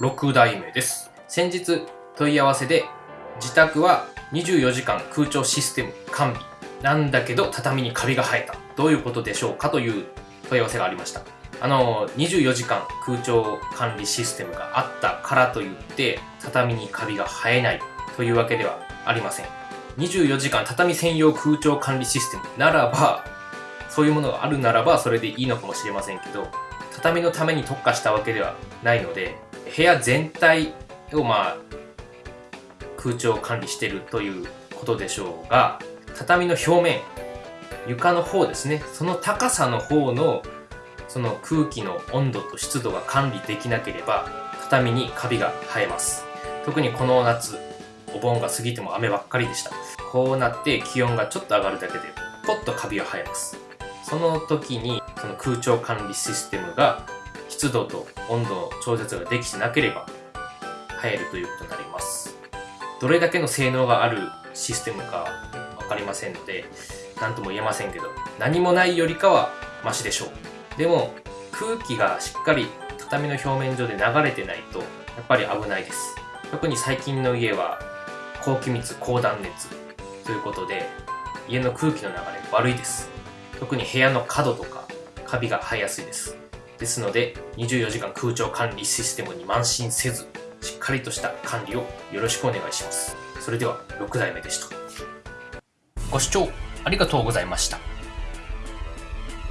6代目です。先日問い合わせで自宅は24時間空調システム完備なんだけど畳にカビが生えた。どういうことでしょうか？という問い合わせがありました。あの、24時間空調管理システムがあったからといって畳にカビが生えないというわけではありません。24時間畳専用空調管理システムならば、そういうものがあるならばそれでいいのかもしれませんけど、畳のために特化したわけではないので、部屋全体をまあ、空調管理してるということでしょうが、畳の表面、床の方ですね、その高さの方のその空気の温度と湿度が管理できなければ、畳にカビが生えます。特にこの夏、お盆が過ぎても雨ばっかりでした。こうなって気温がちょっと上がるだけで、ポッとカビが生えます。その時に、その空調管理システムが湿度と温度の調節ができてなければ、生えるということになります。どれだけの性能があるシステムかわかりませんので、何とも言えませんけど、何もないよりかはマシでしょう。でも、空気がしっかり畳の表面上で流れてないと、やっぱり危ないです。特に最近の家は、高気密、高断熱ということで、家の空気の流れ悪いです。特に部屋の角とか、カビが生えやすいです。ですので、24時間空調管理システムに慢心せず、しっかりとした管理をよろしくお願いします。それでは、6代目でした。ご視聴ありがとうございました。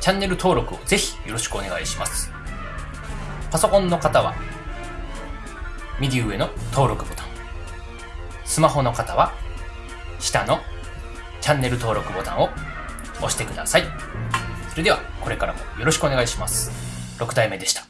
チャンネル登録をぜひよろしくお願いします。パソコンの方は、右上の登録ボタン。スマホの方は、下のチャンネル登録ボタンを押してください。それでは、これからもよろしくお願いします。6代目でした。